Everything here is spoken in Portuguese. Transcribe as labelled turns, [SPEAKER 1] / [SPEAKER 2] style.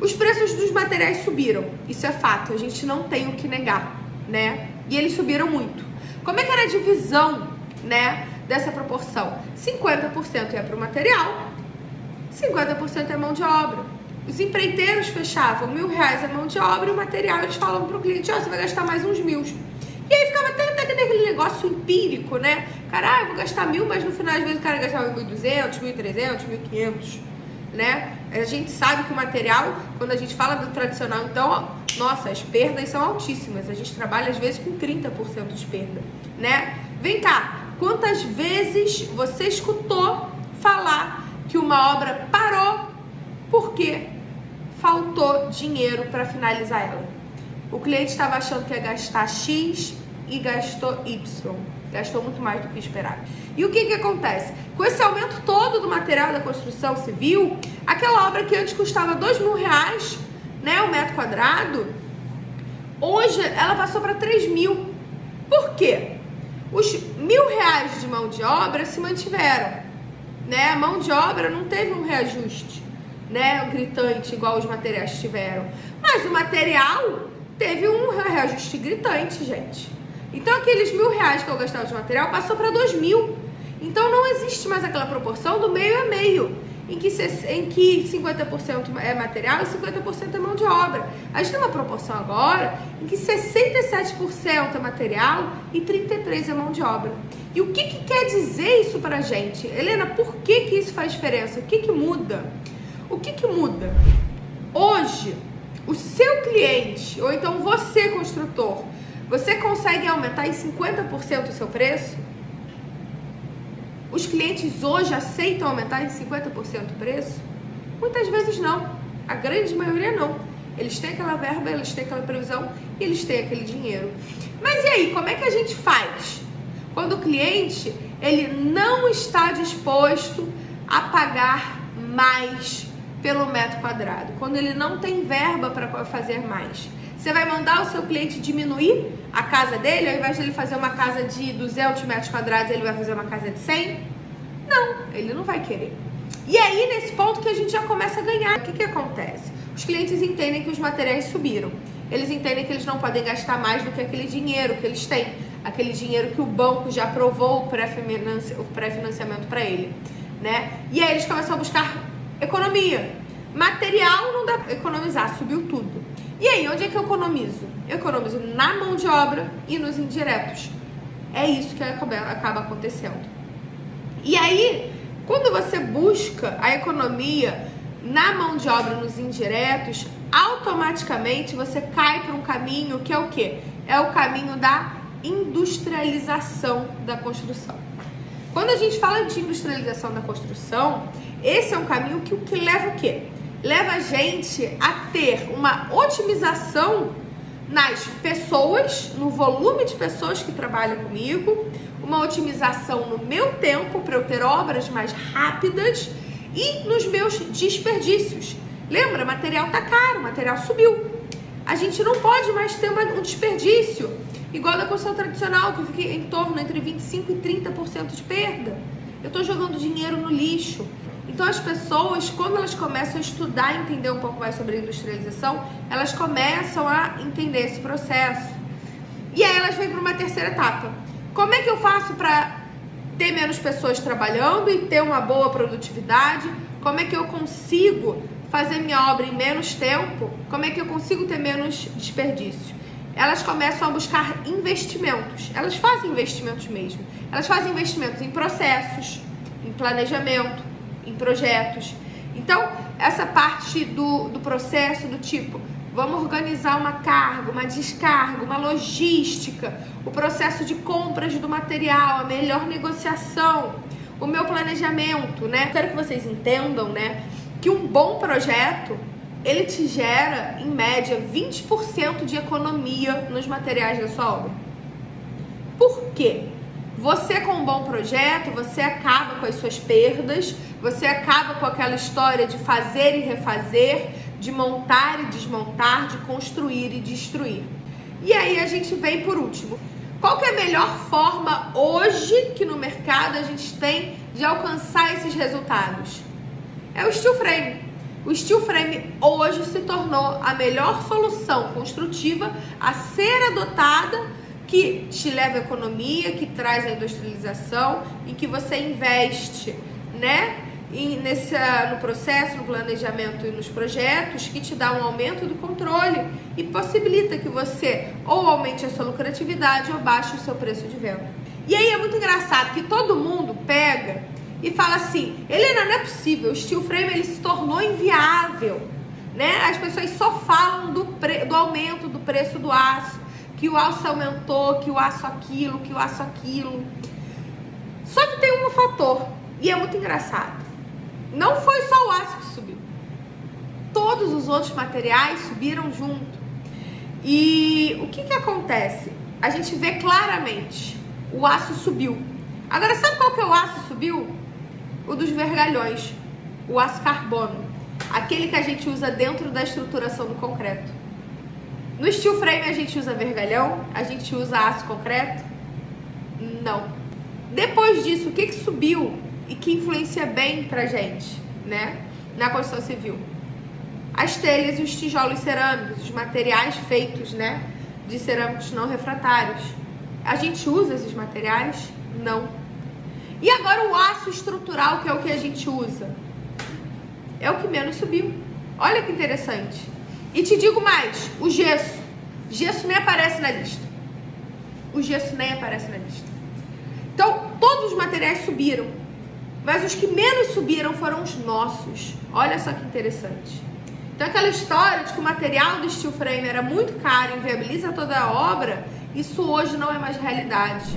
[SPEAKER 1] Os preços dos materiais subiram, isso é fato, a gente não tem o que negar, né? E eles subiram muito. Como é que era a divisão, né, dessa proporção? 50% ia para o material, 50% é mão de obra. Os empreiteiros fechavam mil reais a mão de obra e o material eles falavam para o cliente, ó, oh, você vai gastar mais uns mil. E aí ficava até, até aquele negócio empírico, né? Cara, ah, vou gastar mil, mas no final às vezes o cara gastava 1.200, 1.300, 1.500 né? A gente sabe que o material, quando a gente fala do tradicional, então, ó, nossa, as perdas são altíssimas. A gente trabalha às vezes com 30% de perda, né? Vem cá, quantas vezes você escutou falar que uma obra parou porque faltou dinheiro para finalizar ela? O cliente estava achando que ia gastar X e gastou Y. Gastou muito mais do que esperado. E o que, que acontece? Com esse aumento todo do material da construção civil, aquela obra que antes custava dois mil reais, né, o metro quadrado, hoje ela passou para 3 mil. Por quê? Os mil reais de mão de obra se mantiveram, né? A mão de obra não teve um reajuste, né? Um gritante igual os materiais tiveram. Mas o material teve um reajuste gritante, gente. Então aqueles mil reais que eu gastava de material passou para dois mil. Então não existe mais aquela proporção do meio a meio, em que, em que 50% é material e 50% é mão de obra. A gente tem uma proporção agora em que 67% é material e 33% é mão de obra. E o que, que quer dizer isso pra gente? Helena, por que, que isso faz diferença? O que, que muda? O que, que muda? Hoje, o seu cliente, ou então você, construtor, você consegue aumentar em 50% o seu preço? Os clientes hoje aceitam aumentar em 50% o preço? Muitas vezes não. A grande maioria não. Eles têm aquela verba, eles têm aquela previsão e eles têm aquele dinheiro. Mas e aí, como é que a gente faz? Quando o cliente ele não está disposto a pagar mais pelo metro quadrado, quando ele não tem verba para fazer mais. Você vai mandar o seu cliente diminuir a casa dele, ao invés de ele fazer uma casa de 200 metros quadrados, ele vai fazer uma casa de 100? Não, ele não vai querer. E aí, nesse ponto que a gente já começa a ganhar, o que, que acontece? Os clientes entendem que os materiais subiram. Eles entendem que eles não podem gastar mais do que aquele dinheiro que eles têm. Aquele dinheiro que o banco já aprovou o pré-financiamento para ele. Né? E aí eles começam a buscar economia. Material não dá para economizar, subiu tudo. E aí, onde é que eu economizo? Eu economizo na mão de obra e nos indiretos. É isso que acaba acontecendo. E aí, quando você busca a economia na mão de obra nos indiretos, automaticamente você cai para um caminho que é o quê? É o caminho da industrialização da construção. Quando a gente fala de industrialização da construção, esse é um caminho que, que leva o quê? Leva a gente a ter uma otimização nas pessoas, no volume de pessoas que trabalham comigo, uma otimização no meu tempo para eu ter obras mais rápidas e nos meus desperdícios. Lembra, material tá caro, material subiu. A gente não pode mais ter um desperdício igual da construção tradicional, que fica em torno entre 25 e 30% de perda. Eu estou jogando dinheiro no lixo. Então as pessoas, quando elas começam a estudar entender um pouco mais sobre industrialização, elas começam a entender esse processo. E aí elas vêm para uma terceira etapa. Como é que eu faço para ter menos pessoas trabalhando e ter uma boa produtividade? Como é que eu consigo fazer minha obra em menos tempo? Como é que eu consigo ter menos desperdício? Elas começam a buscar investimentos. Elas fazem investimentos mesmo. Elas fazem investimentos em processos, em planejamento, em projetos. Então, essa parte do, do processo do tipo, vamos organizar uma carga, uma descarga, uma logística, o processo de compras do material, a melhor negociação, o meu planejamento, né? Quero que vocês entendam, né, que um bom projeto ele te gera, em média, 20% de economia nos materiais da sua obra. Por quê? Você com um bom projeto, você acaba com as suas perdas, você acaba com aquela história de fazer e refazer, de montar e desmontar, de construir e destruir. E aí a gente vem por último. Qual é a melhor forma hoje que no mercado a gente tem de alcançar esses resultados? É o steel frame. O steel frame hoje se tornou a melhor solução construtiva a ser adotada que te leva à economia, que traz a industrialização e que você investe, né? E no processo, no planejamento e nos projetos que te dá um aumento do controle e possibilita que você ou aumente a sua lucratividade ou baixe o seu preço de venda. E aí é muito engraçado que todo mundo pega e fala assim, Helena, não é possível, o steel frame ele se tornou inviável, né? As pessoas só falam do, pre, do aumento do preço do aço, que o aço aumentou, que o aço aquilo, que o aço aquilo. Só que tem um fator, e é muito engraçado. Não foi só o aço que subiu. Todos os outros materiais subiram junto. E o que que acontece? A gente vê claramente, o aço subiu. Agora, sabe qual que é o aço subiu? o dos vergalhões, o aço carbono, aquele que a gente usa dentro da estruturação do concreto. No steel frame a gente usa vergalhão, a gente usa aço concreto? Não. Depois disso, o que, que subiu e que influencia bem pra gente, né, na construção civil? As telhas e os tijolos cerâmicos, os materiais feitos, né, de cerâmicos não refratários. A gente usa esses materiais? Não. E agora o aço estrutural, que é o que a gente usa, é o que menos subiu. Olha que interessante. E te digo mais, o gesso. Gesso nem aparece na lista. O gesso nem aparece na lista. Então, todos os materiais subiram. Mas os que menos subiram foram os nossos. Olha só que interessante. Então, aquela história de que o material do steel frame era muito caro e inviabiliza toda a obra, isso hoje não é mais realidade.